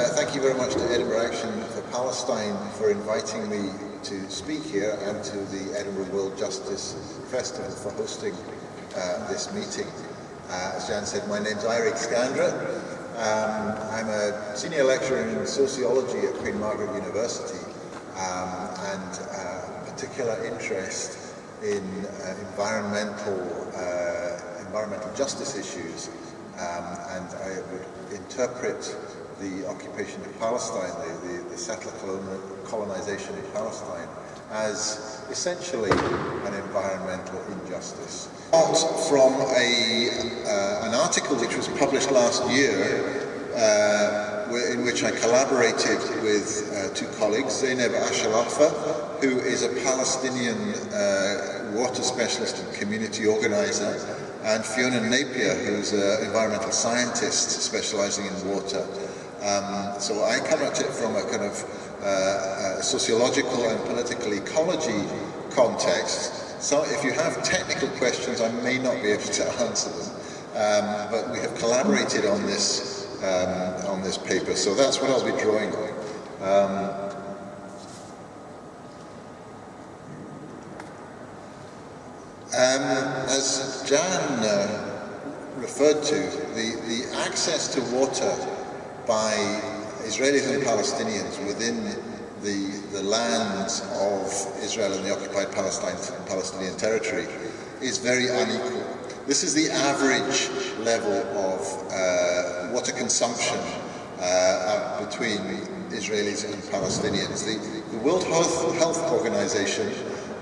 Uh, thank you very much to Edinburgh Action for Palestine for inviting me to speak here and to the Edinburgh World Justice Festival for hosting uh, this meeting. Uh, as Jan said, my name's Eurig Scandrett. Um, I'm a senior lecturer in sociology at Queen Margaret University um, and uh, particular interest in uh, environmental, uh, environmental justice issues um, and I would interpret the occupation of Palestine, the, the, the settler colonization of Palestine, as essentially an environmental injustice. From a, uh, an article which was published last year uh, in which I collaborated with uh, two colleagues, Zeynep Ashalafa, who is a Palestinian uh, water specialist and community organizer, and Fiona Napier, who's an environmental scientist specializing in water. Um, so I come at it from a kind of uh, sociological and political ecology context. So if you have technical questions, I may not be able to answer them. Um, but we have collaborated on this um, on this paper, so that's what I'll be drawing on. Um, Um, as Jan uh, referred to, the, the access to water by Israelis and Palestinians within the, the lands of Israel and the occupied Palestine, Palestinian territory is very unequal. This is the average level of uh, water consumption uh, between Israelis and Palestinians. The, the World Health, Health Organization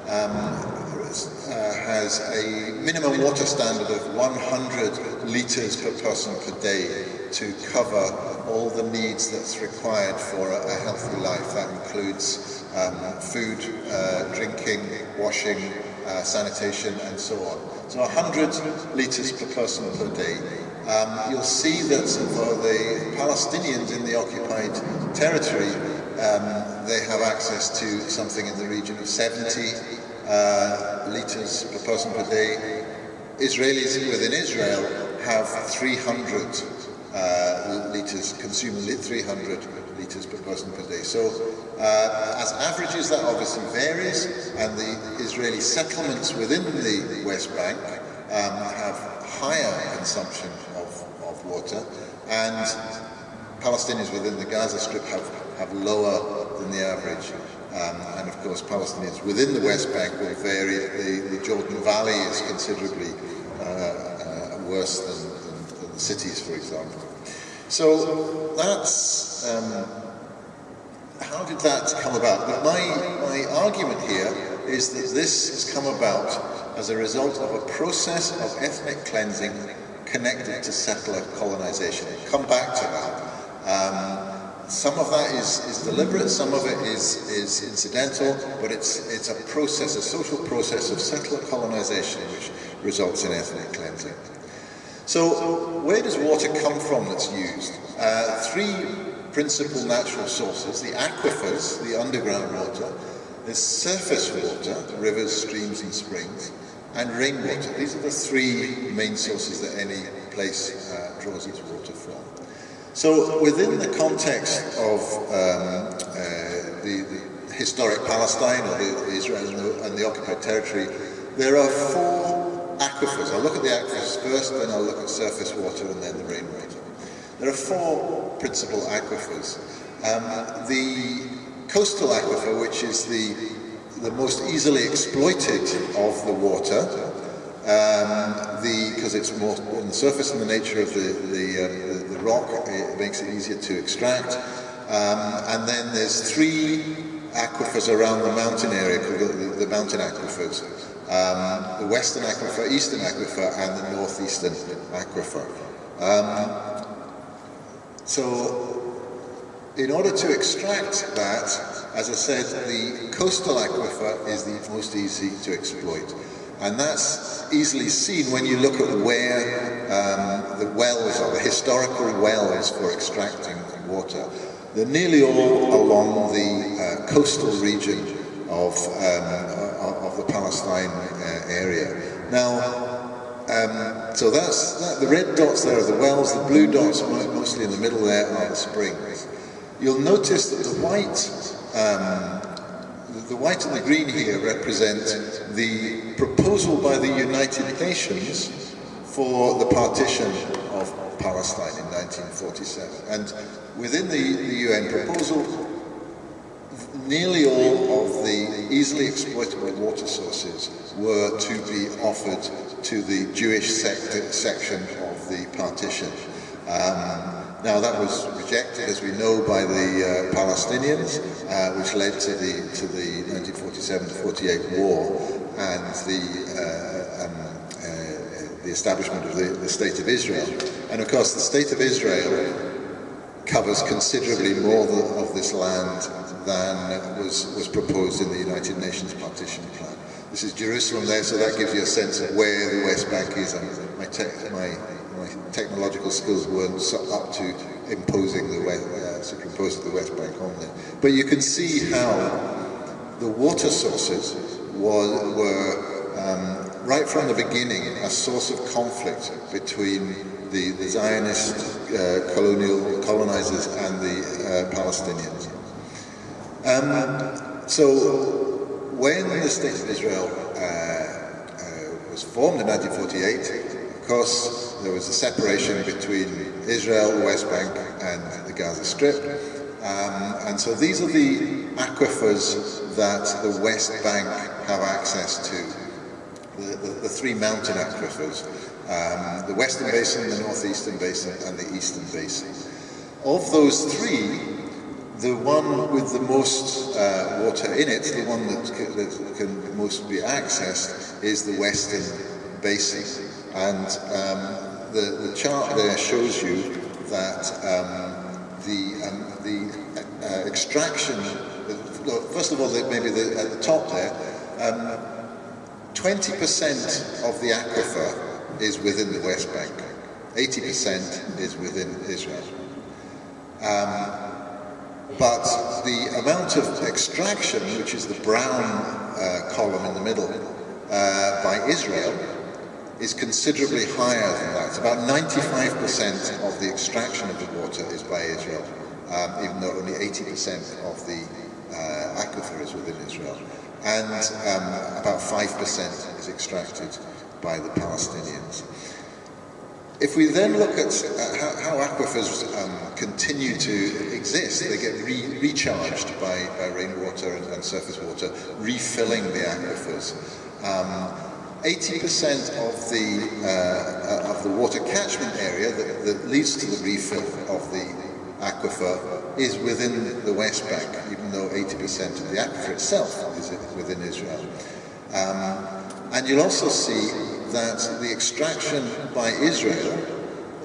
um, uh, has a minimum water standard of 100 litres per person per day to cover all the needs that's required for a, a healthy life. That includes um, food, uh, drinking, washing, uh, sanitation and so on. So 100 litres per person per day. Um, you'll see that for the Palestinians in the occupied territory, um, they have access to something in the region of 70 uh, litres per person per day. Israelis within Israel have 300 uh, litres, consume 300 litres per person per day. So uh, as averages that obviously varies and the Israeli settlements within the West Bank um, have higher consumption of, of water and Palestinians within the Gaza Strip have, have lower than the average. Um, and of course Palestinians within the West Bank will vary. The, the Jordan Valley is considerably uh, uh, worse than, cities, for example. So that's, um, how did that come about? my, my argument here is that this has come about as a result of a process of ethnic cleansing connected to settler colonization. Come back to that. Um, some of that is, is deliberate, some of it is, is incidental, but it's, it's a process, a social process of settler colonization which results in ethnic cleansing. So where does water come from that's used? Uh, three principal natural sources, the aquifers, the underground water, there's surface water, rivers, streams and springs, and rainwater. These are the three main sources that any place uh, draws its water from. So within the context of um, uh, the, the, historic Palestine or the, Israel and the, and the, occupied territory, there are four aquifers. I'll look at the aquifers first, then I'll look at surface water and then the rainwater. There are four principal aquifers. Um, the coastal aquifer, which is the, the most easily exploited of the water, um, because it's more on the surface and the nature of the, the, uh, the, the, rock, it makes it easier to extract. Um, and then there's three aquifers around the mountain area called the, the mountain aquifers. Um, the western aquifer, eastern aquifer, and the northeastern aquifer. Um, so, in order to extract that, as I said, the coastal aquifer is the most easy to exploit. And that's easily seen when you look at where um, the wells are, the historical wells for extracting water. They're nearly all along the uh, coastal region of, um, Palestine uh, area. Now, um, so that's that, the red dots there are the wells, the blue dots mostly in the middle there are the springs. you'll notice that the white, um, the white and the green here represent the proposal by the United Nations for the partition of Palestine in 1947. And within the, the UN proposal, nearly all of the easily exploitable water sources were to be offered to the Jewish section of the partition. Um, now that was rejected, as we know, by the uh, Palestinians, uh, which led to the to the 1947-48 war and the uh, um, uh, the establishment of the, the State of Israel. And of course, the State of Israel covers considerably more of this land than was was proposed in the United Nations partition plan. This is Jerusalem there, so that gives you a sense of where the West Bank is. And my, my my technological skills weren't up to imposing the West, uh, superimposing the West Bank on there. But you can see how the water sources was, were um, right from the beginning a source of conflict between the, the Zionist uh, colonial colonizers and the uh, Palestinians. Um, so when the State of Israel uh, uh, was formed in 1948, of course, there was a separation between Israel, the West Bank, and the Gaza Strip. Um, and so these are the aquifers that the West Bank have access to, the, the, the three mountain aquifers, um, the Western Basin, the Northeastern Basin, and the Eastern Basin. Of those three, the one with the most uh, water in it, the one that can, that can most be accessed, is the Western Basin. And um, the, the chart there shows you that um, the, um, the uh, extraction, first of all, maybe the, at the top there, 20% um, of the aquifer is within the West Bank, 80% is within Israel. Um, but the amount of extraction, which is the brown uh, column in the middle, uh, by Israel, is considerably higher than that. About 95% of the extraction of the water is by Israel, um, even though only 80% of the uh, aquifer is within Israel. And um, about 5% is extracted by the Palestinians. If we then look at uh, how, how, aquifers um, continue to exist, they get re recharged by, by rainwater and, and, surface water, refilling the aquifers. Um, 80% of the uh, of the water catchment area that, that, leads to the refill of the aquifer is within the West Bank, even though 80% of the aquifer itself is within Israel. Um, and you'll also see that the extraction by Israel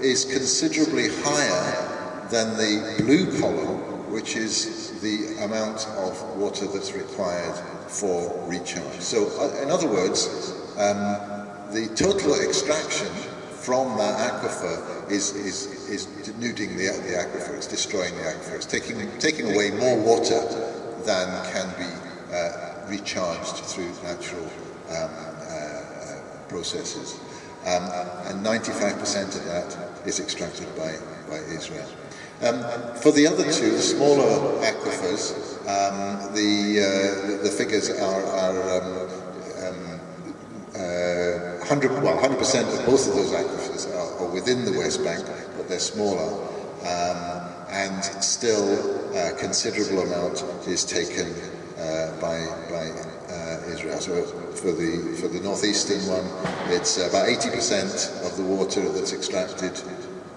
is considerably higher than the blue column, which is the amount of water that's required for recharge. So, uh, in other words, um, the total extraction from that aquifer is, is, is denuding the, the aquifer, it's destroying the aquifer, it's taking, taking away more water than can be uh, recharged through natural um, processes. Um, and 95% of that is extracted by, by Israel. Um, for the other two, the smaller aquifers, um, the, uh, the, figures are, are um, 100, well, 100% of both of those aquifers are, are, within the West Bank, but they're smaller. Um, and still a considerable amount is taken uh, by, by uh. So for the, for the northeastern one, it's about 80% of the water that's extracted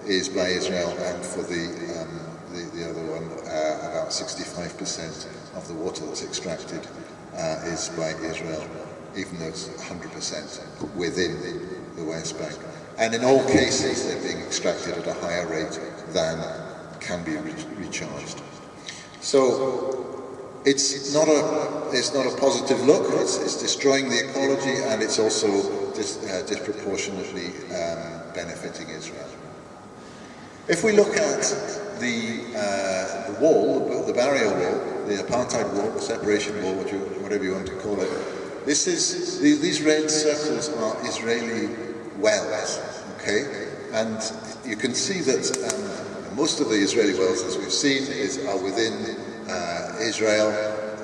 is by Israel, and for the, um, the, the, other one, uh, about 65% of the water that's extracted uh, is by Israel even though it's 100% within the West Bank. And in all cases, they're being extracted at a higher rate than can be re recharged. So it's not a it's not a positive look. It's, it's destroying the ecology, and it's also dis, uh, disproportionately um, benefiting Israel. If we look at the, uh, the wall, the barrier wall, the apartheid wall, the separation wall, whatever you want to call it, this is, these red circles are Israeli wells, okay? And you can see that um, most of the Israeli wells, as we've seen, is, are within uh, Israel.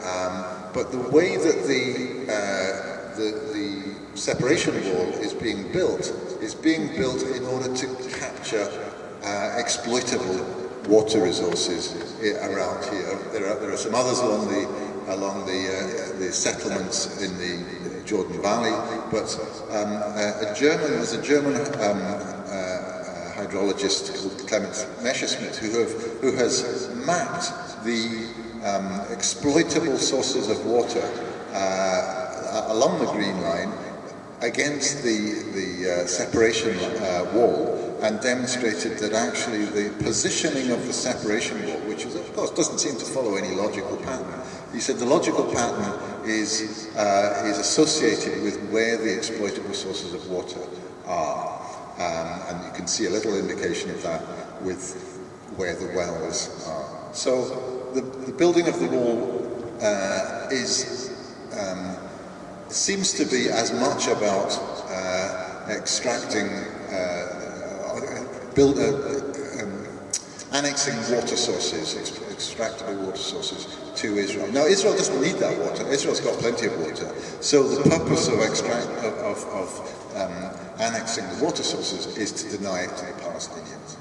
Um, but the way that the, uh, the, the separation wall is being built is being built in order to capture uh, exploitable water resources around here. There are, there are some others along the along the, uh, the settlements in the Jordan Valley, but um, a, German, there's a German um, uh, hydrologist called Clemens Messerschmid who, have, who has mapped the um, exploitable sources of water uh, along the Green Line against the, the uh, separation uh, wall and demonstrated that actually the positioning of the separation wall, which is, of course doesn't seem to follow any logical pattern, he said the logical pattern is, uh, is associated with where the exploitable sources of water are. Um, and you can see a little indication of that with where the wells are. So the, the building of the wall uh, is um, seems to be as much about uh, extracting, uh, build, uh, um, annexing water sources, extractable water sources to Israel. Now Israel doesn't need that water, Israel's got plenty of water. So the purpose of, extract, of, of, of um, annexing the water sources is to deny it to the Palestinians.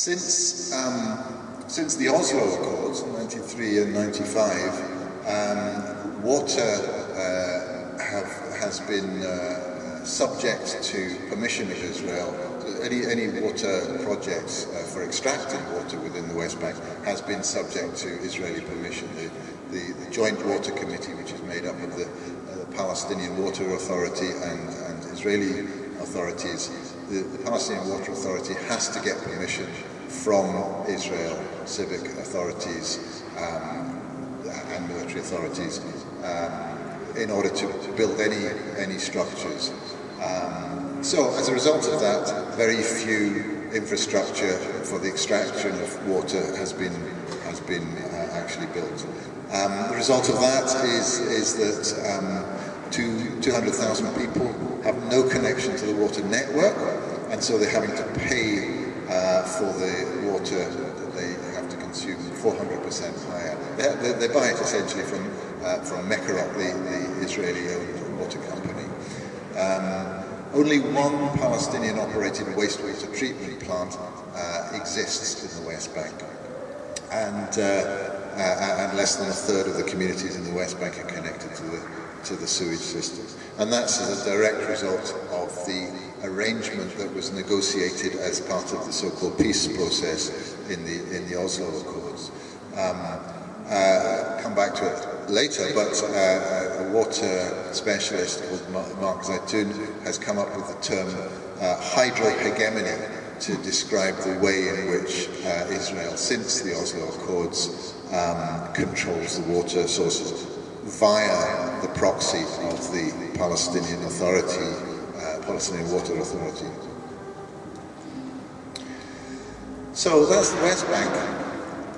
Since, um, since the Oslo Accords, 93 and 95, um, water uh, have, has been uh, subject to permission of Israel. Any, any water projects uh, for extracting water within the West Bank has been subject to Israeli permission. The, the, the Joint Water Committee, which is made up of the, uh, the Palestinian Water Authority and, and Israeli authorities, the, the Palestinian Water Authority has to get permission from Israel civic authorities um, and military authorities um, in order to build any any structures. Um, so as a result of that, very few infrastructure for the extraction of water has been has been uh, actually built. Um, the result of that is is that um, 200,000 people have no connection to the water network, and so they're having to pay for the water that they have to consume 400% higher. They, they, they, buy it essentially from, uh, from Mekorot, the, the Israeli-owned water company. Um, only one Palestinian-operated wastewater treatment plant uh, exists in the West Bank. And, uh, uh, and less than a third of the communities in the West Bank are connected to the to the sewage system. And that's as a direct result of the arrangement that was negotiated as part of the so-called peace process in the, in the Oslo Accords. Um, uh, come back to it later, but uh, a water specialist called Mark Zeitoun has come up with the term uh, hydrohegemony to describe the way in which uh, Israel, since the Oslo Accords, um, controls the water sources via the proxy of the Palestinian Authority, uh, Palestinian Water Authority. So that's the West Bank.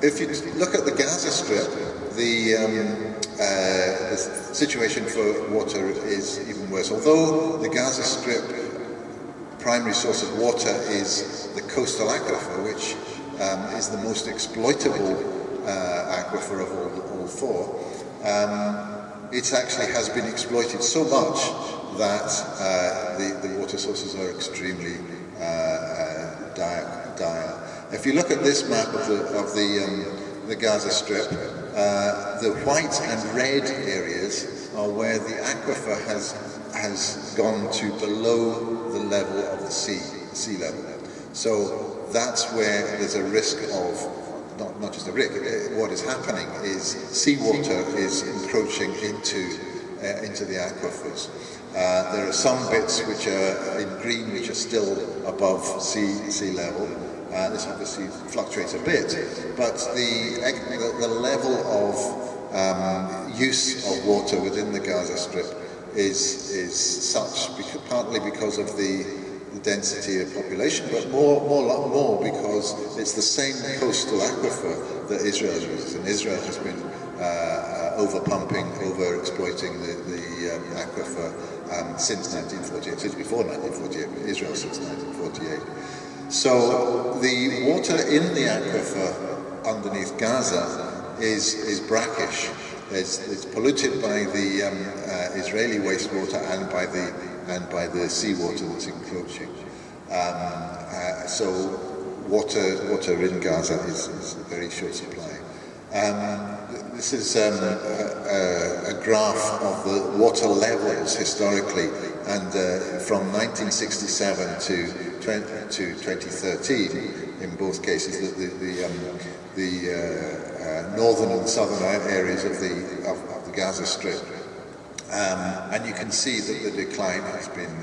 If you look at the Gaza Strip, the, um, uh, the situation for water is even worse. Although the Gaza Strip primary source of water is the coastal aquifer, which um, is the most exploitable uh, aquifer of all, all four, um, it actually has been exploited so much that uh, the, the water sources are extremely uh, uh, dire, dire. If you look at this map of the, of the, um, the Gaza Strip, uh, the white and red areas are where the aquifer has, has gone to below the level of the sea, sea level. So that's where there's a risk of not, not just the rick, uh, what is happening is seawater is encroaching into, uh, into the aquifers. Uh, there are some bits which are in green which are still above sea, sea level. Uh, this obviously fluctuates a bit, but the, the, level of um, use of water within the Gaza Strip is, is such, because, partly because of the density of population, but more, more, more because it's the same coastal aquifer that Israel uses, and Israel has been uh, uh, over-pumping, over-exploiting the, the um, aquifer um, since 1948, since before 1948, Israel since 1948. So the water in the aquifer underneath Gaza is, is brackish. It's, it's polluted by the um, uh, Israeli wastewater and by the, and by the seawater that's encroaching. Um, uh, so water, water in Gaza is, is a very short supply. Um, this is um, a, a, graph of the water levels historically, and uh, from 1967 to, 20, to 2013, in both cases, the, the, the, um, the uh, uh, northern and southern areas of the, of, of the Gaza Strip. Um, and you can see that the decline has been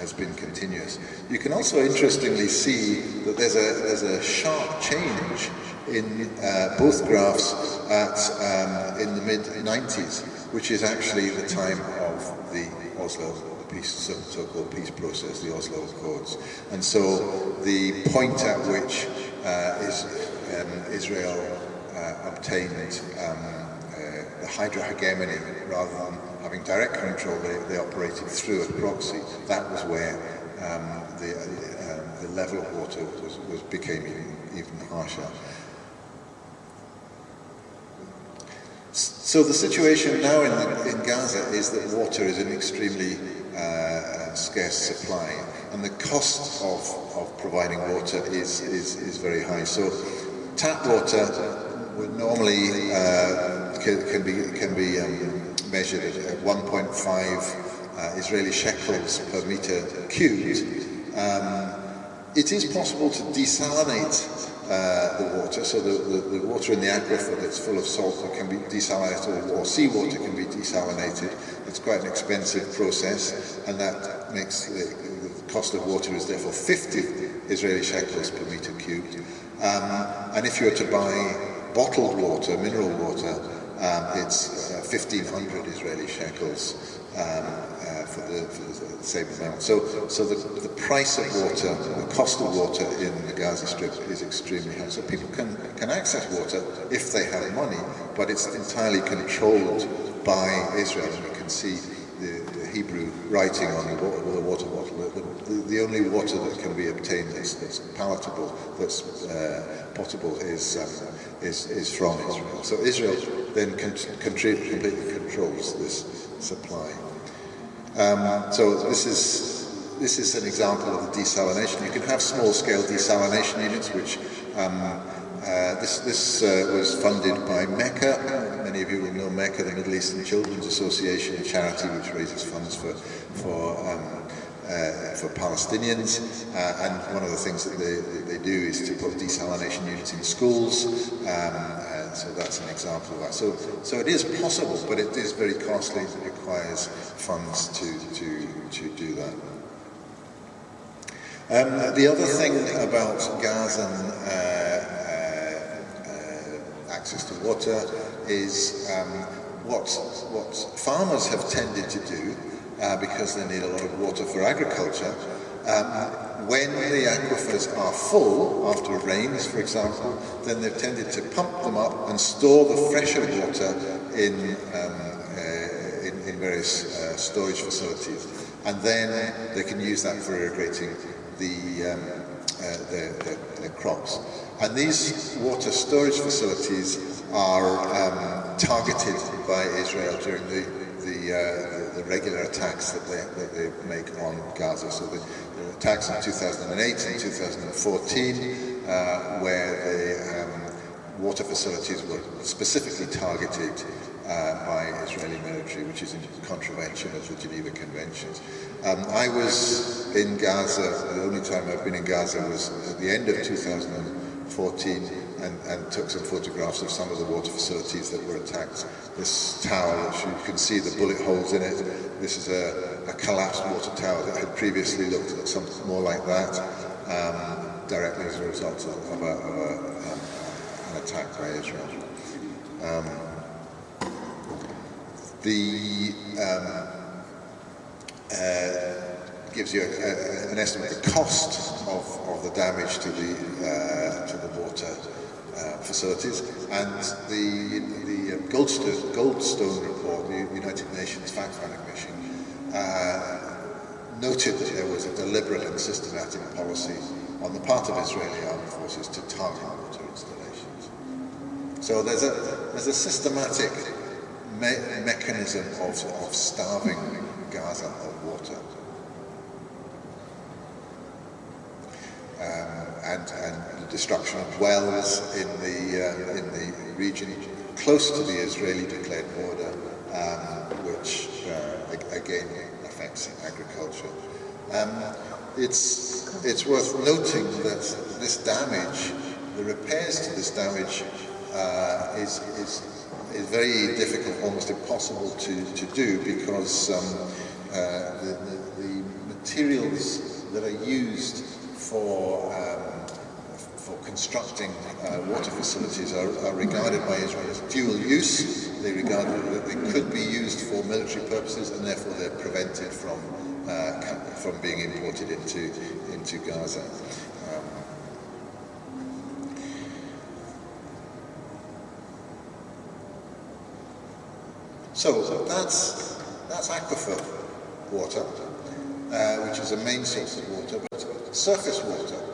has been continuous. You can also interestingly see that there's a, there's a sharp change in uh, both graphs at, um, in the mid-90s, which is actually the time of the Oslo the peace, so-called peace process, the Oslo Accords. And so the point at which uh, is, um, Israel uh, obtained um, uh, the hydro hegemony rather than having direct control, they, they operated through a proxy. That was where um, the, uh, the level of water was, was became even, even harsher. So the situation now in, the, in Gaza is that water is an extremely uh, scarce supply, and the cost of, of providing water is, is, is very high. So tap water would normally uh, can, can, be, can be um, measured at 1.5 uh, Israeli shekels per meter cubed. Um, it is possible to desalinate uh, the water, so the, the, the, water in the aquifer that's full of salt can be desalinated, or, or seawater can be desalinated. It's quite an expensive process, and that makes the, the cost of water is therefore 50 Israeli shekels per meter cubed. Um, and if you were to buy bottled water, mineral water, um, it's uh, 1,500 Israeli shekels um, uh, for, the, for, the, same amount. So, so the, the price of water, the cost of water in the Gaza Strip is extremely high. So people can, can access water if they have money, but it's entirely controlled by Israel. And you can see the, the Hebrew writing on the water, water bottle. The, the, the, only water that can be obtained that's, that's palatable, that's uh, potable, is, um, is, is from Israel. So Israel then con completely controls this supply. Um, so this is this is an example of the desalination. You can have small-scale desalination units, which um, uh, this, this uh, was funded by MECA. Many of you will know MECA, the Middle Eastern Children's Association, a charity which raises funds for, for um, uh, for Palestinians. Uh, and one of the things that they, they do is to put desalination units in schools. Um, and so that's an example of that. So, so it is possible, but it is very costly. It requires funds to, to, to do that. Um, the other thing about Gazan uh, uh, uh, access to water is um, what, what farmers have tended to do uh, because they need a lot of water for agriculture. Um, when the aquifers are full, after rains for example, then they've tended to pump them up and store the fresher water in, um, uh, in, in, various uh, storage facilities. And then they can use that for irrigating the, um, uh, their, crops. And these water storage facilities are um, targeted by Israel during the the, uh, the, regular attacks that they, that they make on Gaza. So the, attacks in 2008 and 2014, uh, where the um, water facilities were specifically targeted uh, by Israeli military, which is in contravention of the Geneva Conventions. Um, I was in Gaza, the only time I've been in Gaza was at the end of 2014, and, and, took some photographs of some of the water facilities that were attacked. This tower, which you can see the bullet holes in it, this is a, a collapsed water tower that had previously looked like something more like that, um, directly as a result of, a, of a, um, an attack by Israel. Um, the um, uh, gives you an estimate of the cost of, of the damage to the uh, to the water uh, facilities, and the, the um, Goldstone, Goldstone report, the United Nations fact-finding uh, noted that there was a deliberate and systematic policy on the part of Israeli armed forces to target water installations. So there's a, there's a systematic me mechanism of, of starving Gaza of water. Um, and, and the destruction of wells in the, uh, in the region close to the Israeli declared border, um, which uh, again affects agriculture. Um, it's, it's worth noting that this damage, the repairs to this damage uh, is, is, is very difficult, almost impossible to, to do because um, uh, the, the, the, materials that are used for for constructing uh, water facilities are, are, regarded by Israel as dual use. They regard that they could be used for military purposes and therefore they're prevented from uh, from being imported into into Gaza. Um, so that's that's aquifer water, uh, which is a main source of water, but surface water.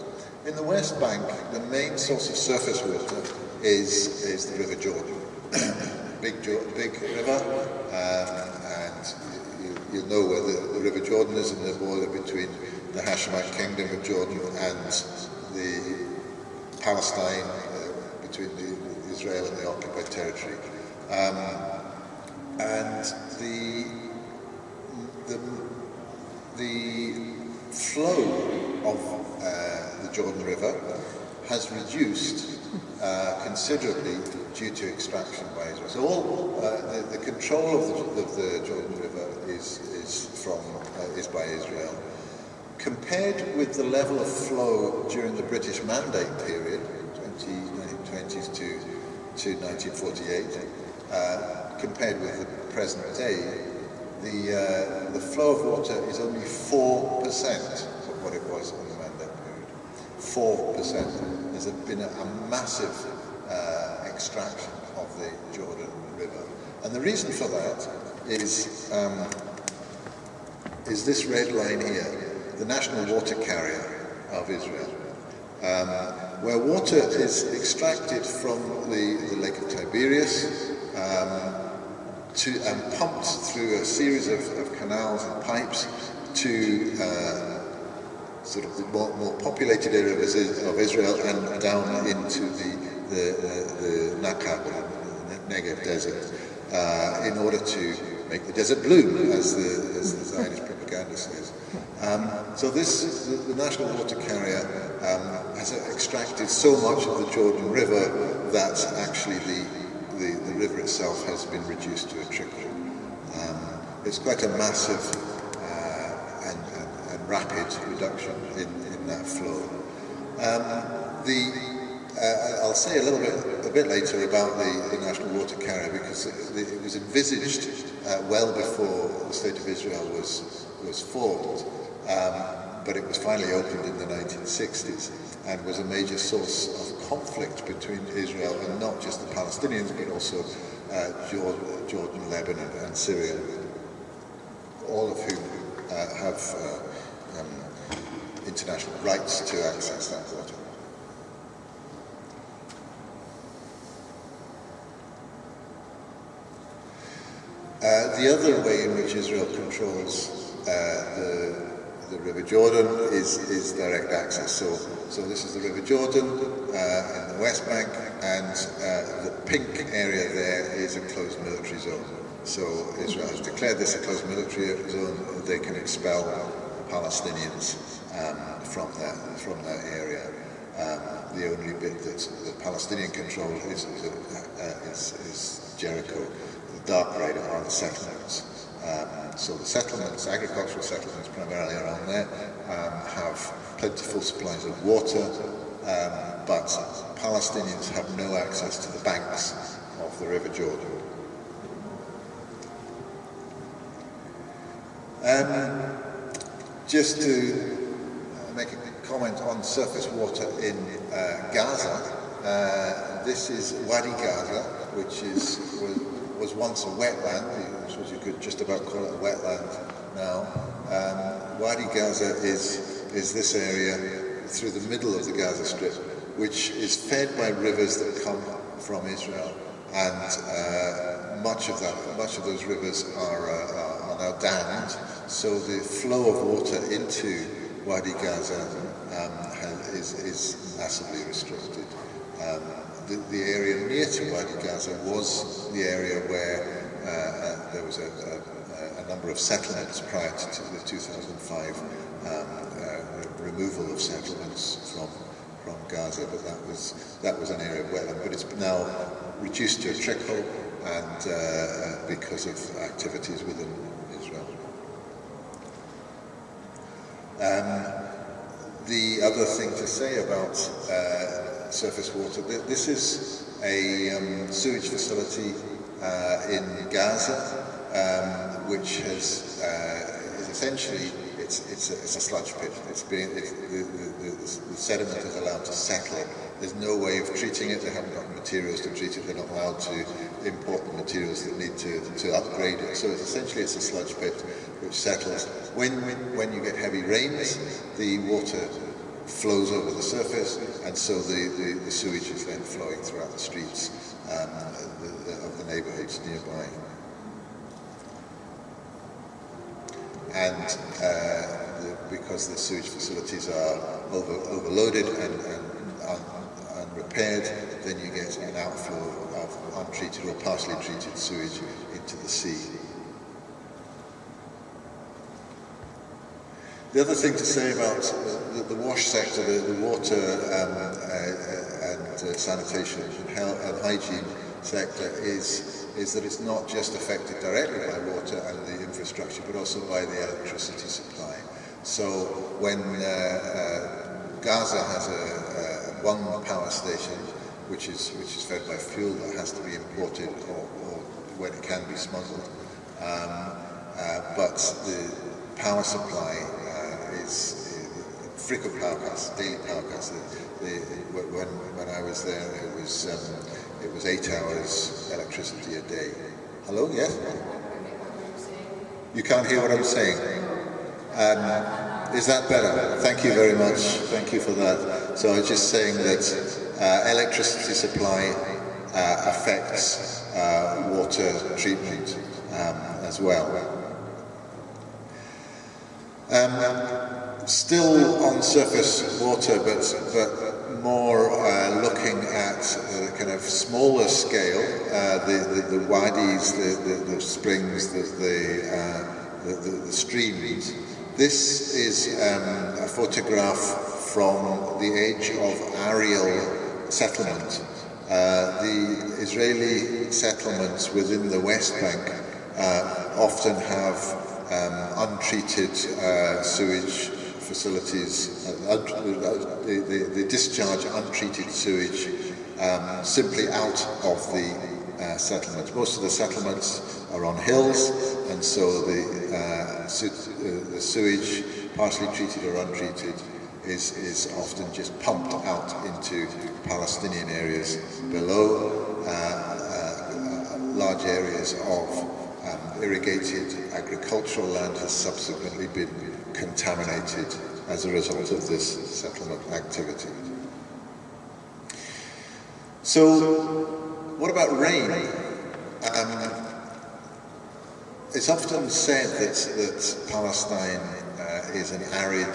In the West Bank, the main source of surface water is is the River Jordan, big big river, um, and you know where the, the River Jordan is in the border between the Hashemite Kingdom of Jordan and the Palestine, uh, between the, Israel and the occupied territory. Um, and the, the, the flow of uh, the Jordan River has reduced uh, considerably due to extraction by Israel. So all uh, the, the, control of the, of the, Jordan River is, is, from, uh, is by Israel. Compared with the level of flow during the British Mandate period, 20, 1920s to, to 1948, uh, compared with the present day, the, uh, the flow of water is only 4% of what it was in the Mandate period. 4%. There's been a, a massive uh, extraction of the Jordan River. And the reason for that is, um, is this red line here, the national water carrier of Israel, um, where water is extracted from the, the Lake of Tiberias um, to, and pumped through a series of, of canals and pipes to uh, sort of the more, more populated area of Israel and down into the the, the, the Nakab, the Negev desert, uh, in order to make the desert bloom, as the, as the Zionist propaganda says. Um, so this, the, the, national water carrier um, has extracted so much of the Jordan River that actually the, the, the river itself has been reduced to a trickle. Um, it's quite a massive uh, and, and, and, rapid reduction in, in that flow. Um, the uh, I'll say a little bit a bit later about the, the national water carrier because it, it was envisaged uh, well before the state of Israel was was formed, um, but it was finally opened in the 1960s and was a major source of conflict between Israel and not just the Palestinians but also uh, Jordan, Lebanon, and Syria, all of whom uh, have uh, um, international rights to access that water. Uh, the other way in which Israel controls uh, the, the River Jordan is, is direct access. So, so this is the River Jordan uh, in the West Bank, and uh, the pink area there is a closed military zone. So Israel has declared this a closed military zone. They can expel Palestinians um, from that from that area. Um, the only bit that the Palestinian control is, uh, is, is Jericho the dark red are the settlements. Um, so the settlements, agricultural settlements primarily around there, um, have plentiful supplies of water, um, but Palestinians have no access to the banks of the River Jordan. Um, just to make a comment on surface water in uh, Gaza, Uh, this is Wadi Gaza, which is was once a wetland, which you could just about call it a wetland now. Um, Wadi Gaza is, is this area through the middle of the Gaza Strip, which is fed by rivers that come from Israel. And uh, much of that, much of those rivers are, uh, are now dammed, so the flow of water into Wadi Gaza um, is, is massively restricted. The, the, area near to Wadi Gaza was the area where uh, uh, there was a, a, a, number of settlements prior to the 2005 um, uh, removal of settlements from from Gaza, but that was that was an area of wetland. But it's now reduced to a trickle, and uh, uh because of activities within Israel. Um, the other thing to say about uh, surface water. This is a um, sewage facility uh, in Gaza, um, which has uh, is essentially it's it's a, it's a sludge pit. It's being it, the, the, the, the, sediment is allowed to settle. There's no way of treating it. They haven't got materials to treat it. They're not allowed to import the materials that need to to upgrade it. So it's essentially it's a sludge pit which settles. When when, when you get heavy rains, the water flows over the surface, and so the, the, the sewage is then flowing throughout the streets um, the, the, of the neighbourhoods nearby. And uh, because the sewage facilities are over, overloaded and, and un, unrepaired, then you get an outflow of untreated or partially treated sewage into the sea. The other thing to say about the, the WASH sector, the, the water um, uh, and uh, sanitation and, health, and hygiene sector is, is that it's not just affected directly by water and the infrastructure, but also by the electricity supply. So when uh, uh, Gaza has a, a, one power station, which is, which is fed by fuel that has to be imported or, or when it can be smuggled, um, uh, but the power supply is frequent powercasts, daily powercasts. The, the, when, when I was there, it was, um, it was eight hours electricity a day. Hello, yes? You can't hear what I'm saying? Um, is that better? Thank you very much. Thank you for that. So I was just saying that uh, electricity supply uh, affects uh, water treatment um, as well. Um, still on surface water, but, but more uh, looking at kind of smaller scale, uh, the, the, the wadis, the, the, the springs, the, the, uh, the, the, streams. This is um, a photograph from the age of Ariel settlement. Uh, the Israeli settlements within the West Bank uh, often have um, untreated uh, sewage facilities, uh, uh discharge untreated sewage um, simply out of the uh, settlements. Most of the settlements are on hills, and so the, uh, su uh, the sewage, partially treated or untreated, is, is often just pumped out into Palestinian areas below large areas of um, irrigated agricultural land has subsequently been contaminated as a result of this settlement activity. So, what about rain? Um, it's often said that, that Palestine uh, is an arid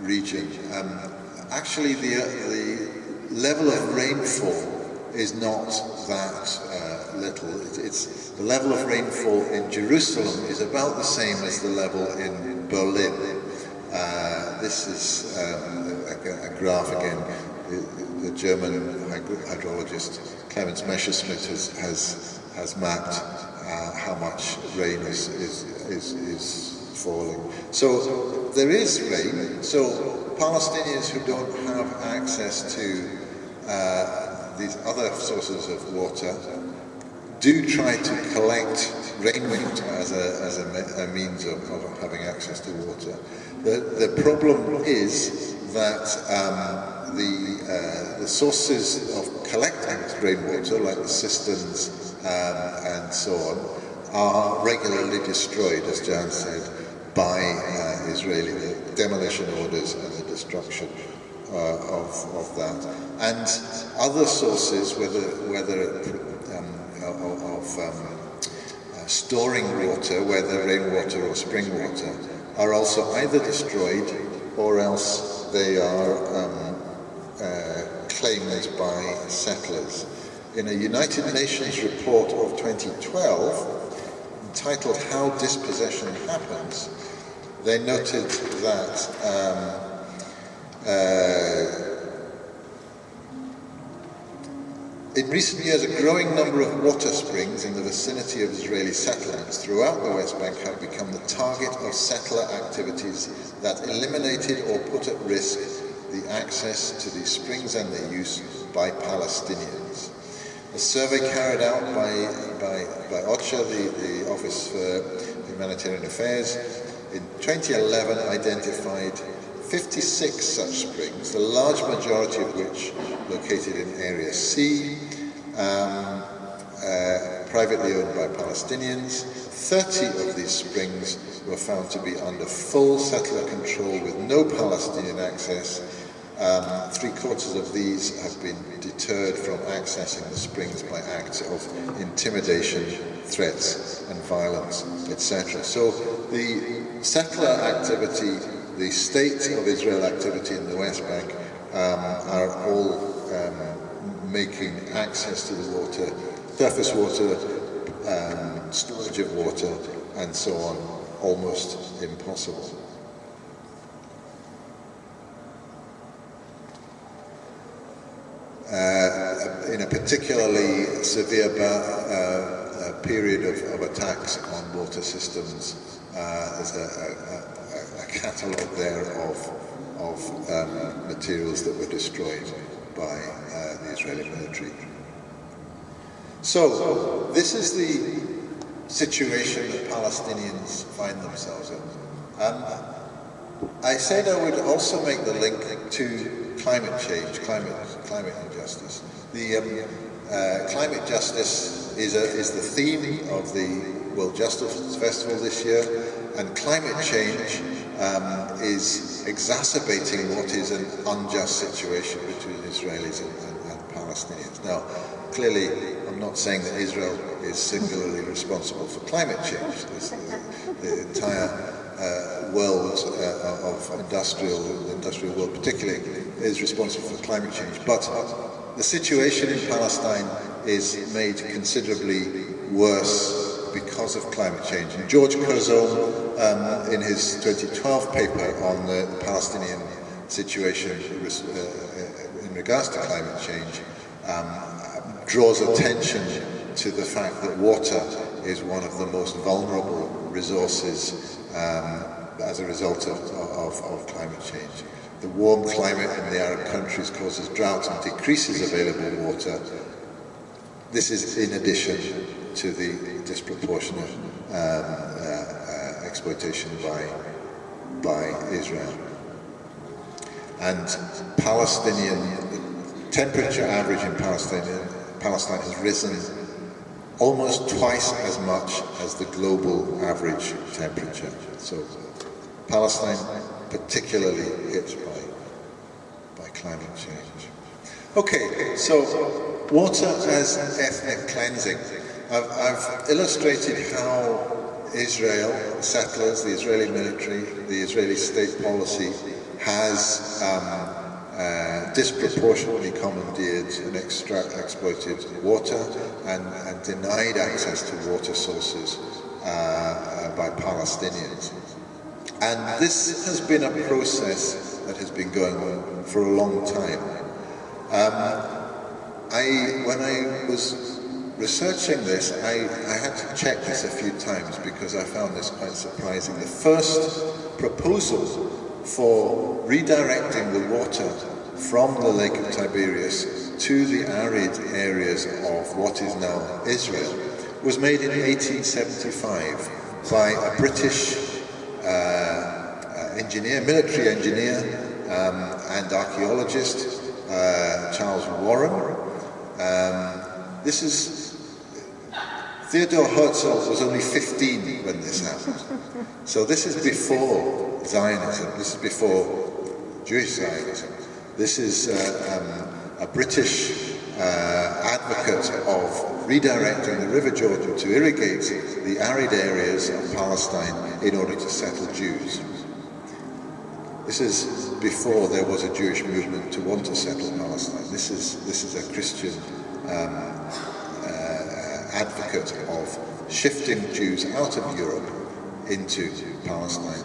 region. Um, actually, the, uh, the level of rainfall is not that uh, little. It, it's the level of rainfall in Jerusalem is about the same as the level in Berlin. Uh, this is um, a, a, graph again. The, the German hydrologist Clemens Messerschmid has has, has mapped uh, how much rain is, is is is falling. So there is rain. So Palestinians who don't have access to uh, these other sources of water do try to collect rainwater as a, as a, a means of, of, having access to water. The, the problem is that um, the, uh, the sources of collecting rainwater, like the cisterns um, and so on, are regularly destroyed, as Jan said, by uh, Israeli demolition orders and the destruction uh, of, of that. And other sources, whether, whether um, of um, uh, storing water, whether rainwater or spring water, are also either destroyed or else they are um, uh, claimed by settlers. In a United Nations report of 2012, entitled How Dispossession Happens, they noted that um, uh, In recent years, a growing number of water springs in the vicinity of Israeli settlements throughout the West Bank have become the target of settler activities that eliminated or put at risk the access to these springs and their use by Palestinians. A survey carried out by, by, by OCHA, the, the Office for Humanitarian Affairs, in 2011 identified 56 such springs, the large majority of which located in Area C, um, uh, privately owned by Palestinians. 30 of these springs were found to be under full settler control with no Palestinian access. Um, three quarters of these have been deterred from accessing the springs by acts of intimidation, threats and violence, etc. So the settler activity the state of Israel activity in the West Bank um, are all um, making access to the water, surface water, um, storage of water, and so on, almost impossible. Uh, in a particularly severe uh, period of, of, attacks on water systems, uh, there's a, a a catalogue there of, of um, materials that were destroyed by So, this is the situation that Palestinians find themselves in. Um, I said I would also make the link to climate change, climate, climate injustice. The um, uh, climate justice is, a, is the theme of the World Justice Festival this year, and climate change um, is exacerbating what is an unjust situation between Israelis and, Palestinians. Now, clearly, I'm not saying that Israel is singularly responsible for climate change. the, the entire uh, world uh, of industrial, the industrial world particularly, is responsible for climate change. But the situation in Palestine is made considerably worse because of climate change. And George Kurzom, um, in his 2012 paper on the Palestinian situation uh, in regards to climate change, um, draws attention to the fact that water is one of the most vulnerable resources um, as a result of, of, of climate change. The warm climate in the Arab countries causes drought and decreases available water. This is in addition to the disproportionate um, uh, uh, exploitation by, by Israel. And Palestinian, temperature average in Palestine, Palestine has risen almost twice as much as the global average temperature. So Palestine particularly hit by, by climate change. Okay, so water as ethnic cleansing. I've, I've illustrated how Israel, settlers, the Israeli military, the Israeli state policy has um, uh, disproportionately commandeered and extract, exploited water and, and, denied access to water sources uh, uh, by Palestinians. And this has been a process that has been going on for a long time. Um, I, when I was researching this, I, I had to check this a few times because I found this quite surprising. The first proposal for redirecting the water from the Lake of Tiberias to the arid areas of what is now Israel was made in 1875 by a British uh, uh, engineer, military engineer um, and archaeologist uh, Charles Warren. Um, this is Theodore Herzl was only 15 when this happened. So this is before Zionism, this is before Jewish Zionism. This is uh, um, a British uh, advocate of redirecting the River Jordan to irrigate the arid areas of Palestine in order to settle Jews. This is before there was a Jewish movement to want to settle Palestine. This is, this is a Christian um, uh, of shifting Jews out of Europe into Palestine.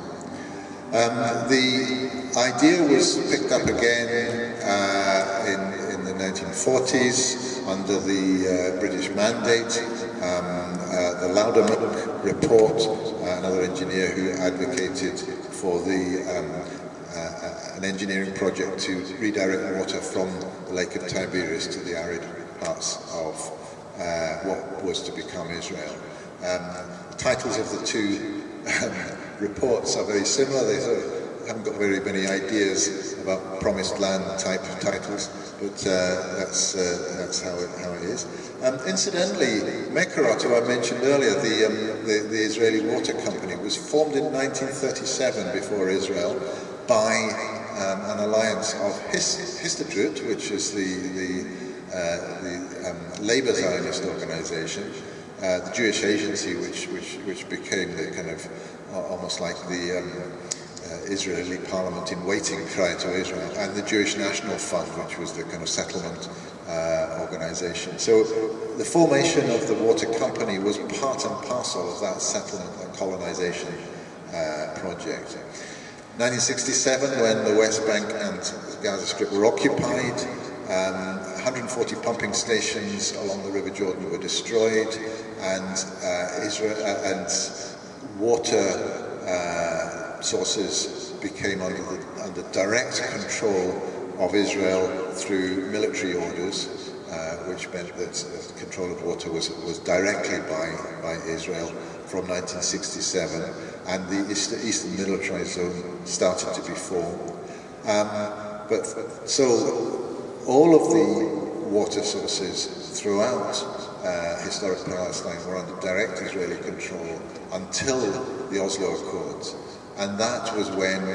Um, the idea was picked up again uh, in, in the 1940s under the uh, British mandate. Um, uh, the Lowdermilk report, uh, another engineer who advocated for the um, uh, an engineering project to redirect water from the Lake of Tiberias to the arid parts of uh, what was to become Israel. Um, the titles of the two um, reports are very similar. They sort of haven't got very many ideas about promised land type of titles, but uh, that's uh, that's how it how it is. Um, incidentally, Mekorot, who I mentioned earlier, the, um, the, the Israeli water company, was formed in 1937 before Israel, by um, an alliance of His Histadrut, which is the, the, uh, the um, Labour Zionist organisation, uh, the Jewish Agency, which, which, which became the kind of uh, almost like the um, uh, Israeli parliament in waiting prior to Israel, and the Jewish National Fund, which was the kind of settlement uh, organisation. So the formation of the water company was part and parcel of that settlement and colonisation uh, project. 1967, when the West Bank and Gaza Strip were occupied, um, 140 pumping stations along the River Jordan were destroyed, and uh, Israel uh, and water uh, sources became under, the, under direct control of Israel through military orders, uh, which meant that control of water was, was directly by, by Israel from 1967 and the Eastern Militarized Zone started to be formed. Um, but so all of the water sources throughout uh, historic Palestine were under direct Israeli control until the Oslo Accords. And that was when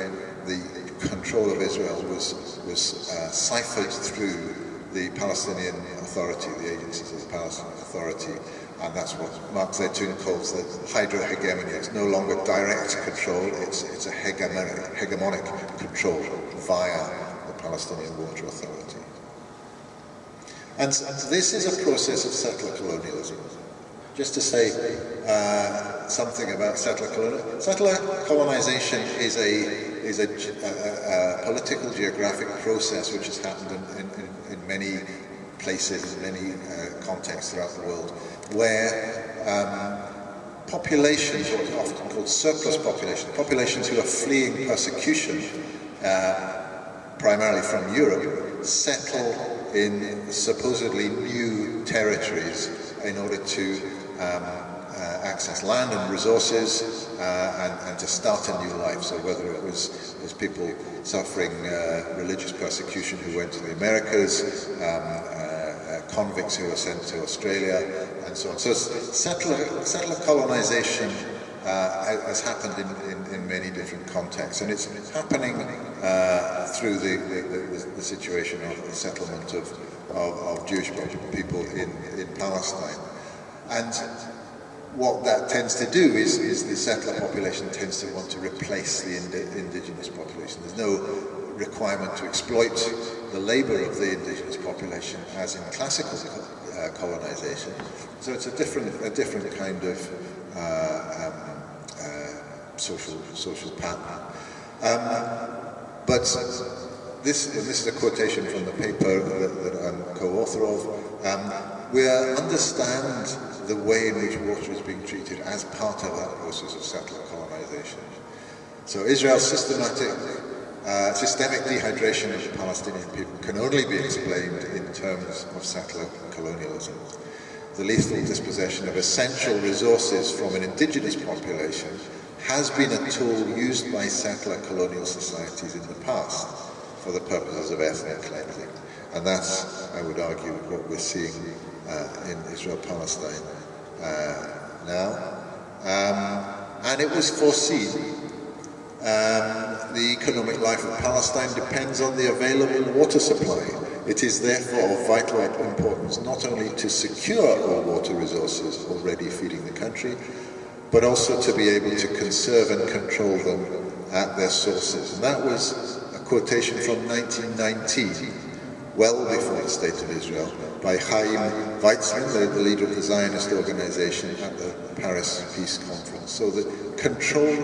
the control of Israel was, was uh, ciphered through the Palestinian Authority, the agencies of the Palestinian Authority, and that's what Mark Zeitoun calls the hydrohegemony. It's no longer direct control, it's, it's a hegemonic, hegemonic control via the Palestinian Water Authority. And this is a process of settler colonialism. Just to say uh, something about settler colonialism. Settler colonization is a is a, a, a, political geographic process which has happened in, in, in many places, in many uh, contexts throughout the world where um, populations, what are often called surplus populations, populations who are fleeing persecution, uh, primarily from Europe, settle in supposedly new territories in order to um, uh, access land and resources uh, and, and, to start a new life. So whether it was, was people suffering uh, religious persecution who went to the Americas, um, uh, convicts who were sent to Australia, and so on. So settler, settler colonization uh, has happened in, in, in, many different contexts, and it's happening uh, through the, the, the, situation of the settlement of, of, of, Jewish people in, in Palestine. And what that tends to do is, is the settler population tends to want to replace the ind indigenous population. There's no requirement to exploit the labour of the indigenous population as in classical uh, colonization. So it's a different, a different kind of uh, um, uh, social, social pattern. Um, but this, this is a quotation from the paper that, that I'm co-author of. Um, we understand the way in which water is being treated as part of that process of settler colonization. So Israel's systematic uh, systemic dehydration of the Palestinian people can only be explained in terms of settler colonialism. The lethal dispossession of essential resources from an indigenous population has been a tool used by settler colonial societies in the past. for the purposes of ethnic cleansing. And that's, I would argue, what we're seeing uh, in Israel-Palestine uh, now. Um, and it was foreseen um, the economic life of Palestine depends on the available water supply. It is therefore of vital importance not only to secure all water resources already feeding the country, but also to be able to conserve and control them at their sources. And that was a quotation from 1919, well before the State of Israel, by Chaim Weizmann, the, leader of the Zionist organization at the Paris Peace Conference. So the control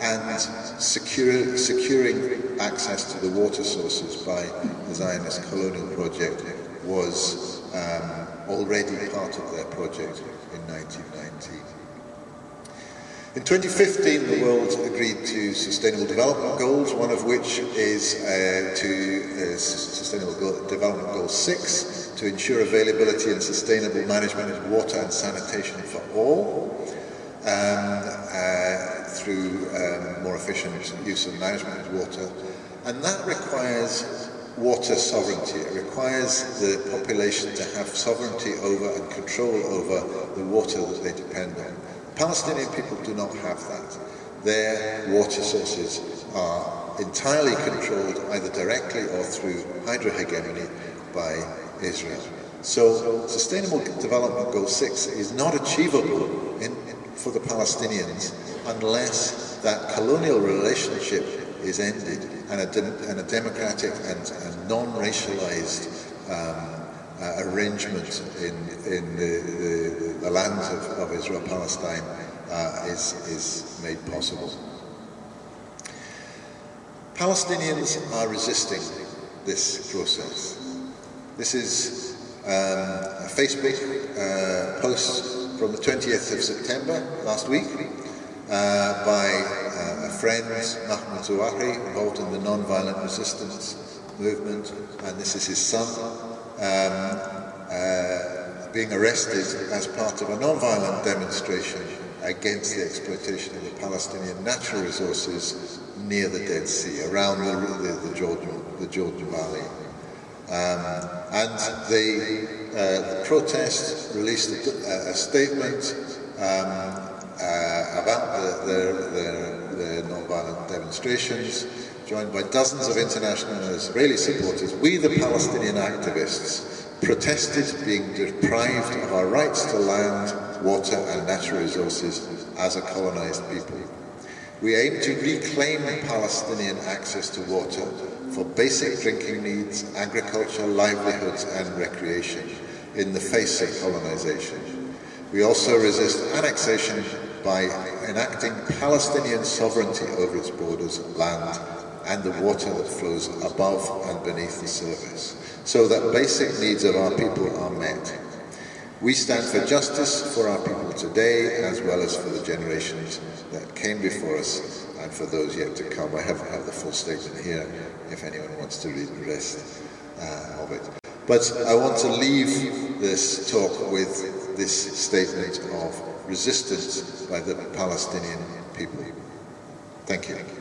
and secure, securing access to the water sources by the Zionist colonial project was um, already part of their project in 1919. In 2015, the world agreed to Sustainable Development Goals, one of which is uh, to uh, Sustainable Development Goal 6, to ensure availability and sustainable management of water and sanitation for all. Um, uh, through um, more efficient use and management of water. And that requires water sovereignty. It requires the population to have sovereignty over and control over the water that they depend on. Palestinian people do not have that. Their water sources are entirely controlled either directly or through hydrohegemony by Israel. So Sustainable Development Goal 6 is not achievable in, in, for the Palestinians unless that colonial relationship is ended and a, de and a democratic and, and non-racialized um, uh, arrangement in, in the, the, the lands of, of Israel-Palestine uh, is, is made possible. Palestinians are resisting this process. This is um, a Facebook uh, post from the 20th of September last week uh, by uh, a friend, Mahmoud Zawahri, involved in the non-violent resistance movement, and this is his son, uh, being arrested as part of a non-violent demonstration against the exploitation of the Palestinian natural resources near the Dead Sea, around the, the, the Jordan, the Jordan Valley. Um, and the, uh, the protest released a, a statement um, uh, about the, the, the, non-violent demonstrations, joined by dozens of international and Israeli supporters, we the Palestinian activists protested being deprived of our rights to land, water and natural resources as a colonized people. We aim to reclaim Palestinian access to water for basic drinking needs, agriculture, livelihoods and recreation in the face of colonization. We also resist annexation by enacting Palestinian sovereignty over its borders, land, and the water that flows above and beneath the surface, so that basic needs of our people are met. We stand for justice for our people today, as well as for the generations that came before us and for those yet to come. I have, have the full statement here, if anyone wants to read the rest uh, of it. But I want to leave this talk with this statement of resistance by the Palestinian people. Thank you.